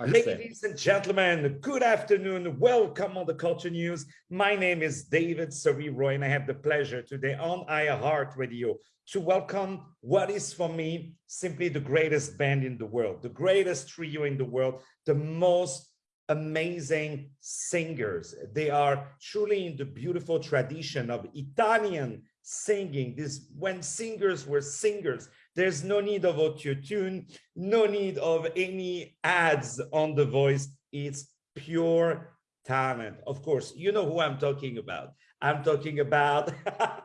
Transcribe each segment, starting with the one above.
Ladies and gentlemen, good afternoon. Welcome on the Culture News. My name is David Roy, and I have the pleasure today on iHeart Radio to welcome what is for me simply the greatest band in the world, the greatest trio in the world, the most amazing singers. They are truly in the beautiful tradition of Italian singing. This when singers were singers, there's no need of auto-tune, no need of any ads on the voice. It's pure talent. Of course, you know who I'm talking about. I'm talking about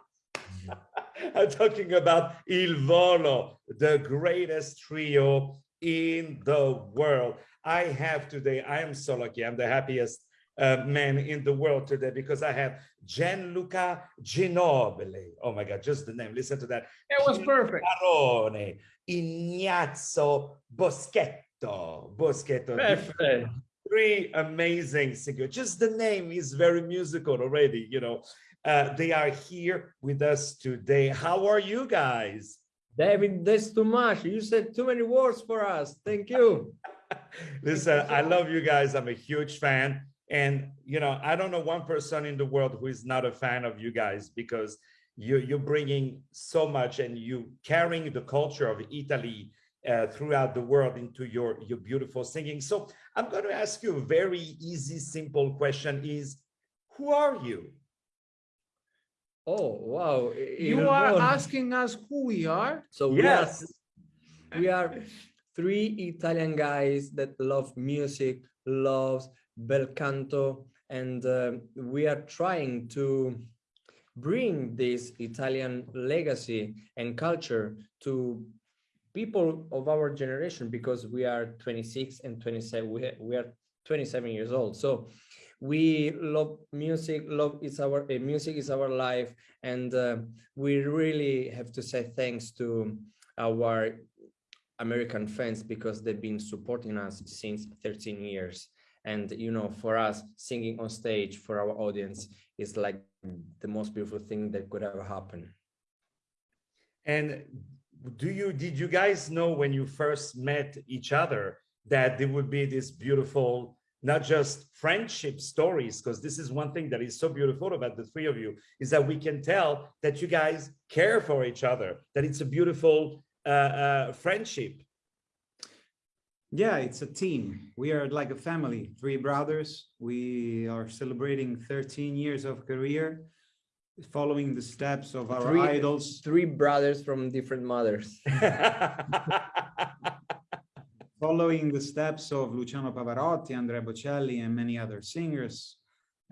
I'm talking about Il Volo, the greatest trio in the world. I have today, I am so lucky, I'm the happiest uh, man in the world today because I have Gianluca Ginoble. Oh my God, just the name, listen to that. It was perfect. Barone, Ignazio Boschetto. Boschetto. Perfect. Three amazing singers. Just the name is very musical already, you know. Uh, they are here with us today. How are you guys? David, that's too much. You said too many words for us. Thank you. Listen, I love you guys. I'm a huge fan. And, you know, I don't know one person in the world who is not a fan of you guys because you, you're bringing so much and you carrying the culture of Italy uh, throughout the world into your, your beautiful singing. So I'm going to ask you a very easy, simple question is, who are you? Oh, wow. You are asking us who we are? So yes. we are, we are three Italian guys that love music, loves bel canto, and uh, we are trying to bring this Italian legacy and culture to people of our generation because we are 26 and 27 we, we are 27 years old. So we love music love is our uh, music is our life and uh, we really have to say thanks to our american fans because they've been supporting us since 13 years and you know for us singing on stage for our audience is like the most beautiful thing that could ever happen. And do you did you guys know when you first met each other that there would be this beautiful not just friendship stories? Because this is one thing that is so beautiful about the three of you is that we can tell that you guys care for each other that it's a beautiful uh, uh, friendship yeah, it's a team. We are like a family, three brothers. We are celebrating 13 years of career, following the steps of our three, idols. Three brothers from different mothers. following the steps of Luciano Pavarotti, Andrea Bocelli, and many other singers.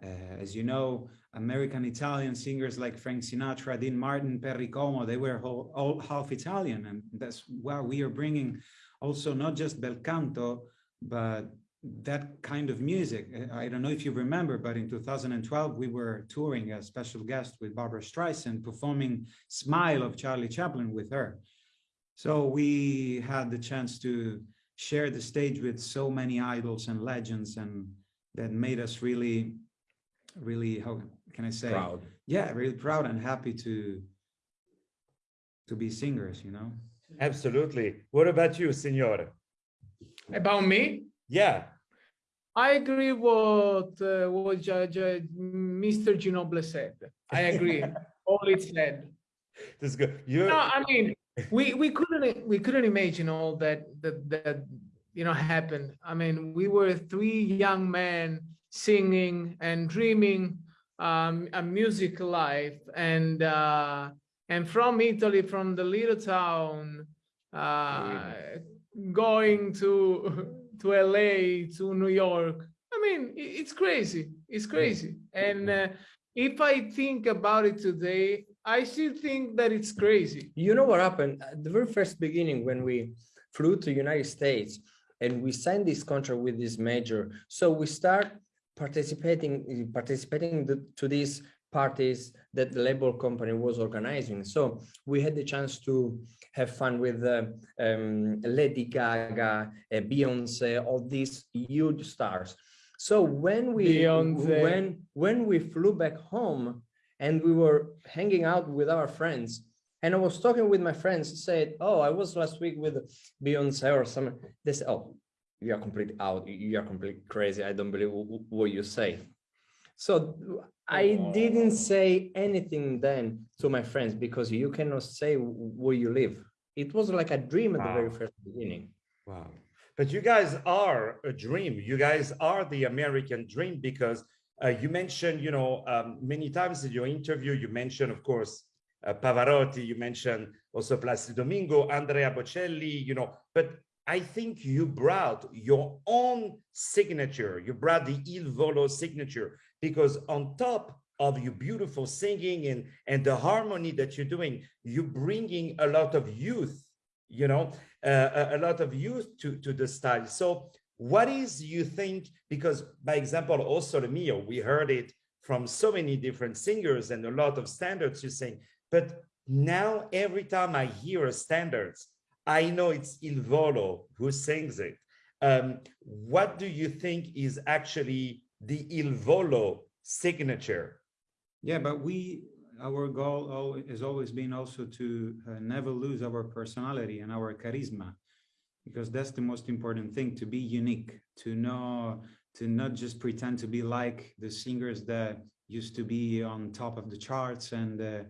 Uh, as you know, American Italian singers like Frank Sinatra, Dean Martin, Perry Como, they were all, all half Italian. And that's why we are bringing also not just bel canto, but that kind of music. I don't know if you remember, but in 2012, we were touring as special guest with Barbra Streisand, performing Smile of Charlie Chaplin with her. So we had the chance to share the stage with so many idols and legends and that made us really, really, how can I say? Proud. Yeah, really proud and happy to, to be singers, you know? Absolutely. What about you, Signore? About me? Yeah. I agree what uh, what Judge, uh, Mr. Ginoble said. I agree. All it said. This is good. You. No, I mean, we we couldn't we couldn't imagine all that that that you know happened. I mean, we were three young men singing and dreaming um, a music life, and uh, and from Italy, from the little town, uh, going to to LA, to New York. I mean, it's crazy. It's crazy. And uh, if I think about it today, I still think that it's crazy. You know what happened at the very first beginning when we flew to United States and we signed this contract with this major. So we start participating participating to this parties that the label company was organizing. So we had the chance to have fun with uh, um, Lady Gaga, uh, Beyonce, all these huge stars. So when we Beyonce. when when we flew back home and we were hanging out with our friends, and I was talking with my friends, said, "Oh, I was last week with Beyonce or something." They said, "Oh, you are completely out. You are completely crazy. I don't believe what you say. So I didn't say anything then to my friends because you cannot say where you live. It was like a dream at wow. the very first beginning. Wow. But you guys are a dream. You guys are the American dream because uh, you mentioned, you know, um, many times in your interview, you mentioned, of course, uh, Pavarotti, you mentioned also Placido Domingo, Andrea Bocelli, you know, but I think you brought your own signature. You brought the Il Volo signature because on top of your beautiful singing and, and the harmony that you're doing, you're bringing a lot of youth, you know, uh, a, lot of youth to, to the style. So what is you think, because by example, also the Mio, we heard it from so many different singers and a lot of standards you sing, but now every time I hear a standards, I know it's Il Volo who sings it. Um, what do you think is actually the Il Volo signature? Yeah, but we, our goal has always been also to uh, never lose our personality and our charisma, because that's the most important thing, to be unique, to know, to not just pretend to be like the singers that used to be on top of the charts and uh,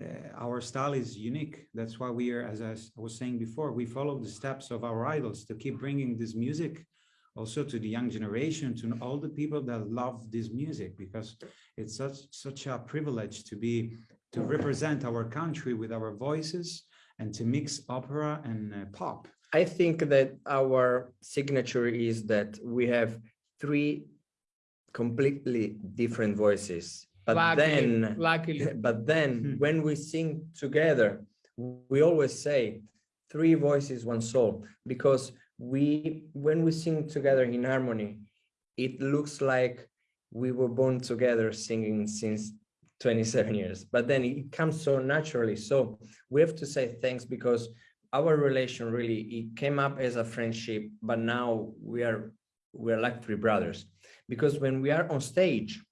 uh, our style is unique. That's why we are, as I was saying before, we follow the steps of our idols to keep bringing this music also to the young generation, to all the people that love this music, because it's such such a privilege to be to represent our country with our voices and to mix opera and uh, pop. I think that our signature is that we have three completely different voices but luckily, then luckily but then hmm. when we sing together we always say three voices one soul because we when we sing together in harmony it looks like we were born together singing since 27 years. But then it comes so naturally. So we have to say thanks because our relation really it came up as a friendship but now we are we're like three brothers. Because when we are on stage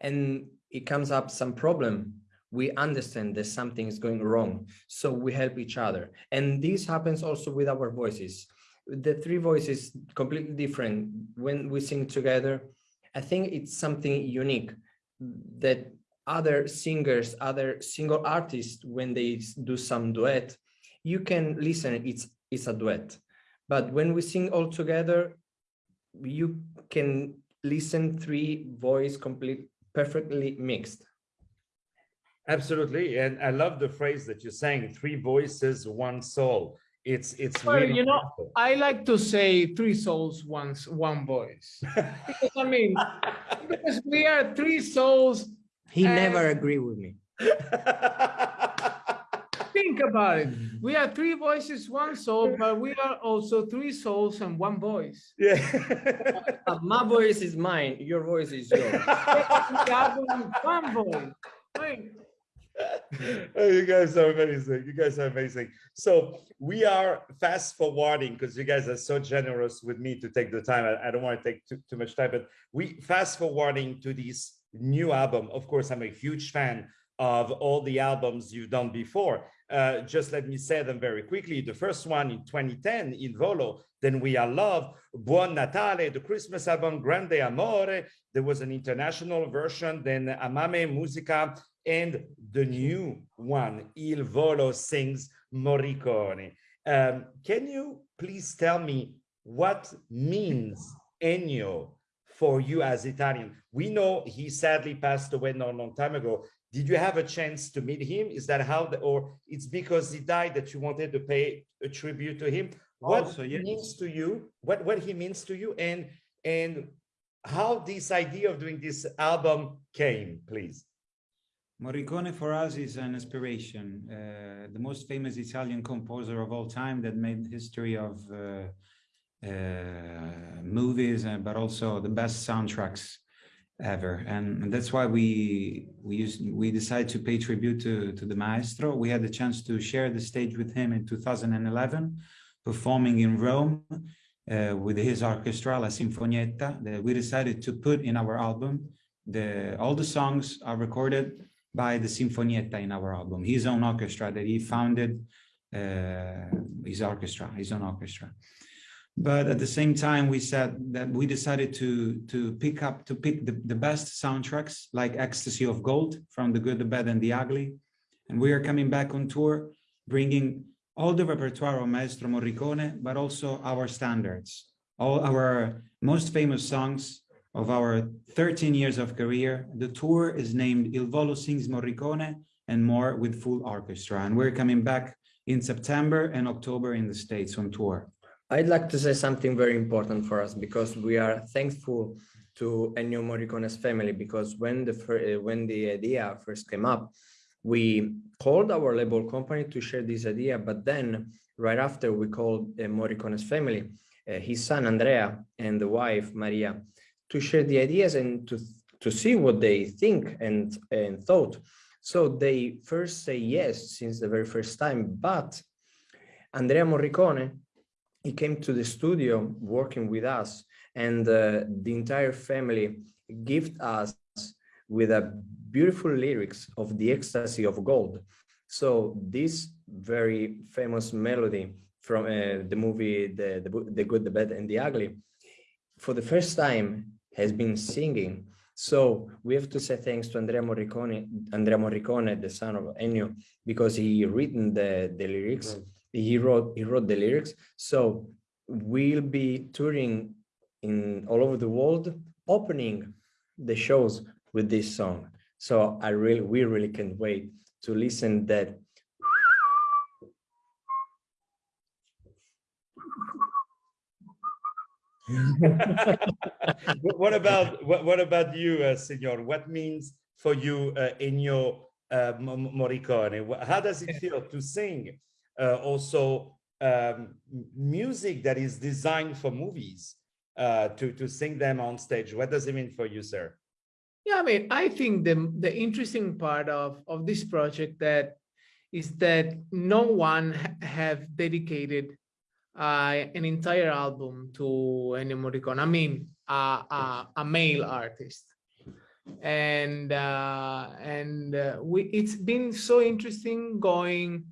and it comes up some problem we understand that something is going wrong so we help each other. And this happens also with our voices. The three voices completely different. When we sing together i think it's something unique that other singers other single artists when they do some duet you can listen it's it's a duet. But when we sing all together you can listen three voice complete perfectly mixed. Absolutely, and I love the phrase that you're saying: three voices, one soul. It's it's well, really you know, beautiful. I like to say three souls, once one voice. because I mean, because we are three souls. He never agreed with me. think about it. We are three voices, one soul, but we are also three souls and one voice. Yeah. uh, my voice is mine. Your voice is yours. one voice. Wait. oh, you guys are amazing. You guys are amazing. So we are fast forwarding because you guys are so generous with me to take the time. I, I don't want to take too, too much time, but we fast forwarding to this new album. Of course, I'm a huge fan of all the albums you've done before. Uh, just let me say them very quickly. The first one in 2010, Il Volo, Then We Are Love, Buon Natale, the Christmas album Grande Amore. There was an international version, then Amame Musica, and the new one, Il Volo sings Morricone. Um, can you please tell me what means Ennio for you as Italian? We know he sadly passed away not a long time ago, did you have a chance to meet him? Is that how, the, or it's because he died that you wanted to pay a tribute to him? What also, yes. means to you? What what he means to you, and and how this idea of doing this album came, please. Morricone for us is an inspiration, uh, the most famous Italian composer of all time that made history of uh, uh, movies, uh, but also the best soundtracks ever. And that's why we we used we decided to pay tribute to to the maestro. We had the chance to share the stage with him in 2011 performing in rome uh, with his orchestra la sinfonietta that we decided to put in our album. The all the songs are recorded by the sinfonietta in our album. His own orchestra that he founded uh, his orchestra his own orchestra. But at the same time we said that we decided to to pick up to pick the, the best soundtracks like ecstasy of gold from the good the bad and the ugly. And we are coming back on tour bringing all the repertoire of maestro morricone but also our standards all our most famous songs of our 13 years of career. The tour is named il volo sings morricone and more with full orchestra. And we're coming back in september and october in the states on tour. I'd like to say something very important for us because we are thankful to Ennio Morricone's family because when the uh, when the idea first came up, we called our label company to share this idea, but then right after we called uh, Morricone's family, uh, his son Andrea and the wife Maria, to share the ideas and to to see what they think and and thought. So they first say yes since the very first time, but Andrea Morricone he came to the studio working with us and uh, the entire family gifted us with a beautiful lyrics of the ecstasy of gold so this very famous melody from uh, the movie the, the, the good the bad and the ugly for the first time has been singing. So we have to say thanks to Andrea Morricone, Andrea Morricone, the son of Ennio, because he written the, the lyrics. Right. He wrote he wrote the lyrics. So we'll be touring in all over the world opening the shows with this song. So i really we really can't wait to listen that what about what, what about you uh, senor what means for you uh, your uh, Morricone how does it feel to sing uh, also um, music that is designed for movies uh, to, to sing them on stage. What does it mean for you, sir? Yeah, I mean, I think the, the interesting part of, of this project that is that no one ha have dedicated uh, an entire album to Ennio Morricone. I mean, a male artist. And uh, and uh, we, it's been so interesting going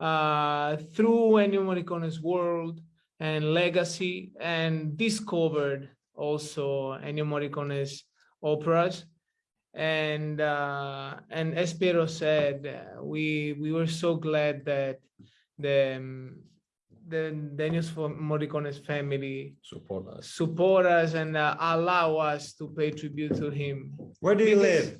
uh, through Ennio Morricone's world and legacy and discovered also Ennio Morricone's operas. And uh, and as Piero said, we we were so glad that the um, the Ennio Morricone's family support us, support us, and uh, allow us to pay tribute to him. Where do you live?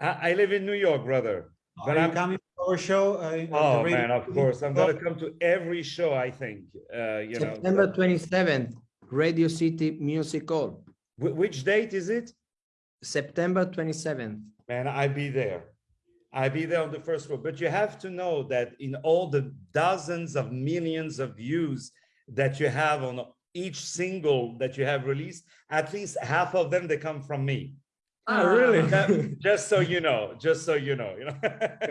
I, I live in New York, brother. But Are I'm coming to our show? Uh, oh man, of course. I'm gonna come to every show. I think. Uh, you September know. 27th, Radio City Music Hall. which date is it? September 27th. Man, I'll be there. I be there on the first row. But you have to know that in all the dozens of millions of views that you have on each single that you have released, at least half of them they come from me. Ah, really? just so you know, just so you know, you know.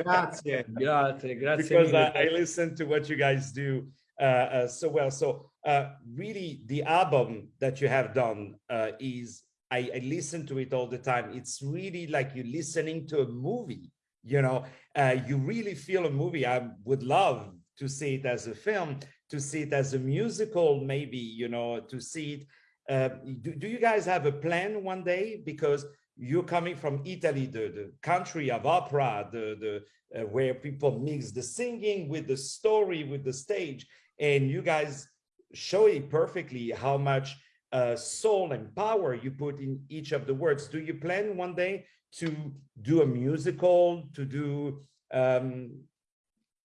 grazie, grazie, grazie. Because I, I, listen to what you guys do uh, uh, so well. So uh, really, the album that you have done uh, is I, I, listen to it all the time. It's really like you're listening to a movie. You know, uh, you really feel a movie. I would love to see it as a film, to see it as a musical, maybe. You know, to see it. Uh, do, do you guys have a plan one day? Because you're coming from Italy, the, the country of opera, the, the uh, where people mix the singing with the story, with the stage, and you guys show it perfectly how much uh, soul and power you put in each of the words. Do you plan one day to do a musical, to do um,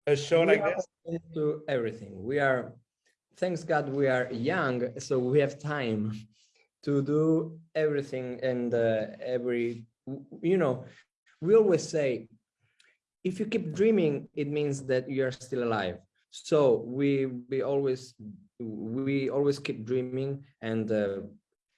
a show we like this? To everything. We are, thanks God, we are young, so we have time to do everything and uh, every you know we always say if you keep dreaming it means that you are still alive so we we always we always keep dreaming and uh,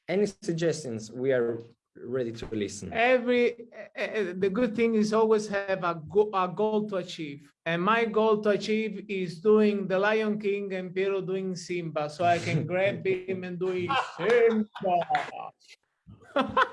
any suggestions we are ready to listen. Every uh, the good thing is always have a, go, a goal to achieve, and my goal to achieve is doing the Lion King and Piero doing Simba, so I can grab him and do Simba.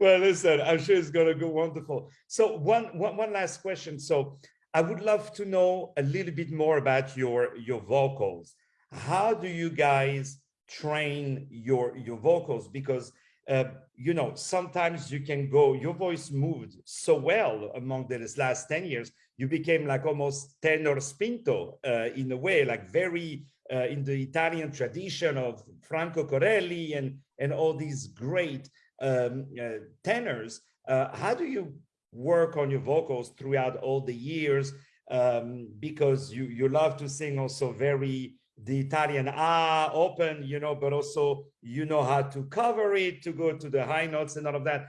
well, listen, I'm sure it's gonna go wonderful. So one, one, one last question. So I would love to know a little bit more about your, your vocals. How do you guys train your, your vocals? Because, uh, you know, sometimes you can go, your voice moved so well among the last 10 years, you became like almost tenor spinto uh, in a way, like very uh, in the Italian tradition of Franco Corelli and, and all these great um, uh, tenors. Uh, how do you work on your vocals throughout all the years? Um, because you, you love to sing also very the Italian ah open, you know, but also you know how to cover it to go to the high notes and all of that.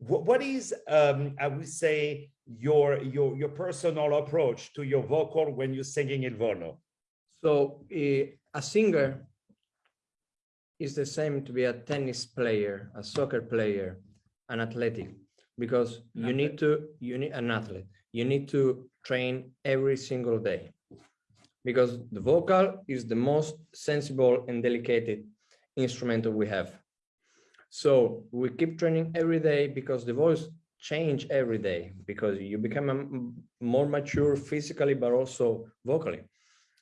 what, what is, um, I would say, your your your personal approach to your vocal when you're singing il volo? So uh, a singer is the same to be a tennis player, a soccer player, an athletic, because An you need to, you need an athlete, you need to train every single day. Because the vocal is the most sensible and delicate instrument we have. So we keep training every day because the voice change every day because you become more mature physically, but also vocally.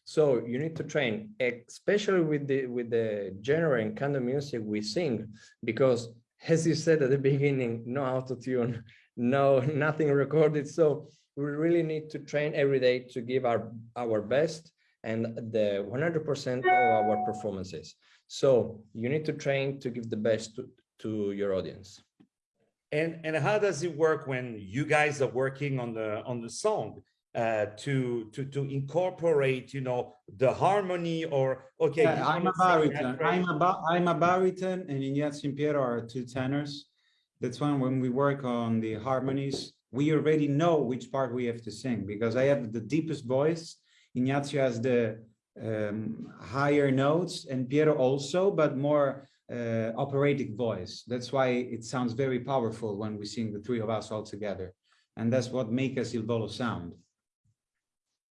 So you need to train, especially with the with the genre and kind of music we sing, because as you said at the beginning, no auto tune, no nothing recorded. So we really need to train every day to give our our best and the 100% of our performances. So you need to train to give the best to, to your audience. And and how does it work when you guys are working on the on the song uh, to to to incorporate, you know, the harmony or okay? Yeah, I'm a wanna sing that baritone. I'm a ba- I'm a baritone, and Ignazio and Piero are two tenors. That's when when we work on the harmonies, we already know which part we have to sing because I have the deepest voice. Ignazio has the um, higher notes, and Piero also, but more uh, operatic voice. That's why it sounds very powerful when we sing the three of us all together, and that's what makes us Il Volo sound.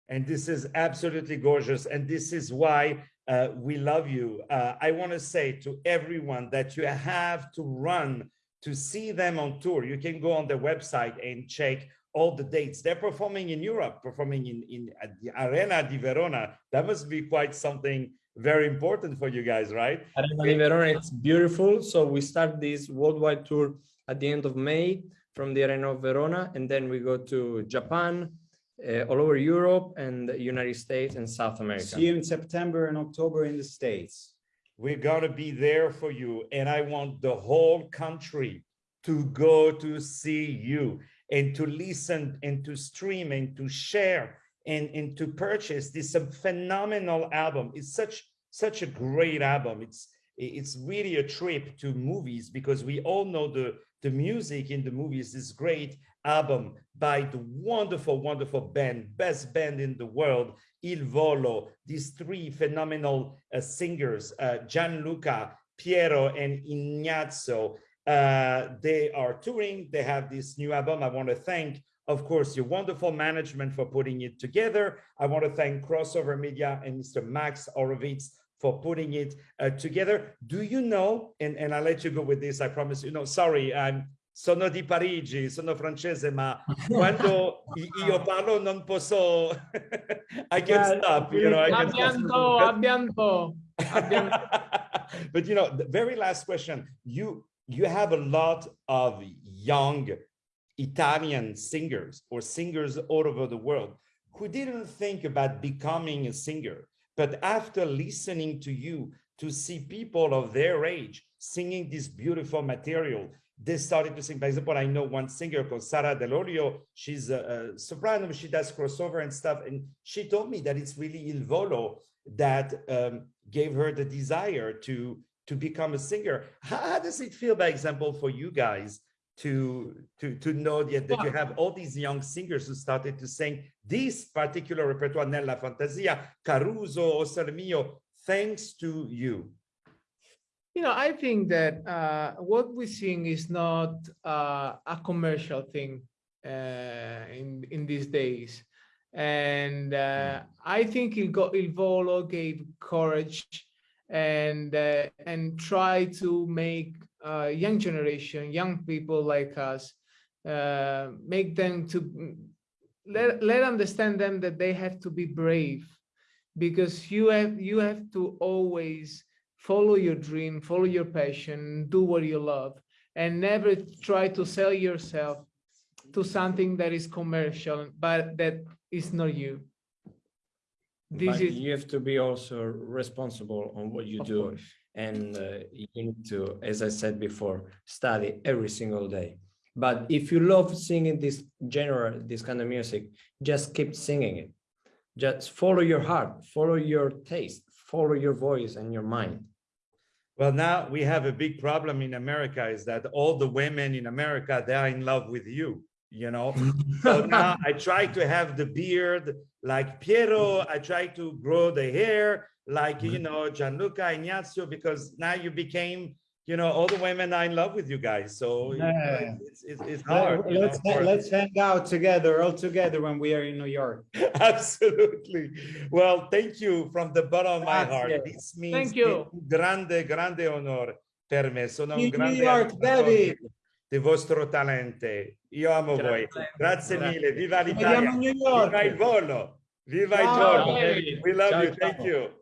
And this is absolutely gorgeous. And this is why uh, we love you. Uh, I want to say to everyone that you have to run to see them on tour. You can go on their website and check all the dates. They're performing in Europe, performing in, in at the Arena di Verona. That must be quite something very important for you guys, right? Arena di Verona, it's beautiful. So we start this worldwide tour at the end of May from the Arena of Verona, and then we go to Japan, uh, all over Europe and the United States and South America. See you in September and October in the States. We're going to be there for you. And I want the whole country to go to see you and to listen and to stream and to share and, and to purchase this phenomenal album. It's such such a great album. It's it's really a trip to movies because we all know the the music in the movies is great album by the wonderful wonderful band best band in the world il volo these three phenomenal uh, singers uh, gianluca piero and ignazio uh, they are touring they have this new album i want to thank of course, your wonderful management for putting it together. I want to thank Crossover Media and Mr. Max Orovitz for putting it uh, together. Do you know, and, and I'll let you go with this, I promise you, no, sorry, I'm sono di Parigi, sono francese, ma quando io parlo non posso, I can't stop, you know, I can Abbianto, abbianto, abbianto. but you know, the very last question, you, you have a lot of young Italian singers or singers all over the world who didn't think about becoming a singer. But after listening to you, to see people of their age singing this beautiful material, they started to sing. For example, I know one singer called Sara Delorio. She's a, a soprano, she does crossover and stuff. And she told me that it's really Il Volo that um, gave her the desire to, to become a singer. How, how does it feel, by example, for you guys to to to know that, that you have all these young singers who started to sing this particular repertoire nella fantasia caruso o Sole mio thanks to you You know, I think that uh, what we're seeing is not uh, a commercial thing uh, in in these days, and uh, I think Il, Go- Il Volo gave courage and uh, and try to make uh, young generation, young people like us, uh, make them to let, let understand them that they have to be brave. Because you have you have to always follow your dream follow your passion do what you love and never try to sell yourself to something that is commercial but that is not you this But is you have to be also responsible on what you do. course. And uh, you need to, as I said before, study every single day. But if you love singing this genre, this kind of music, just keep singing it. Just follow your heart, follow your taste, follow your voice and your mind. Well, now we have a big problem in America is that all the women in America, they are in love with you, you know? So now I try to have the beard like Piero. I try to grow the hair like, you mm-hmm. know, Gianluca Ignazio, because now you became, you know, all the women are in love with you guys. So you know, Yeah. it's, it's, it's hard. Let- you know, Let's, let's hang out together, all together when we are in New York. Absolutely. Well, thank you from the bottom of my heart. Grazie. This means Thank you. grande, grande onore per me. Sono un New grande York, ammiratore David. di vostro talento. Io amo voi. Grazie Grazie. mille. Viva Ci vediamo l'Italia. a New Viva il volo. Viva il Ciao, volo. David. We love Ciao, you. Thank you.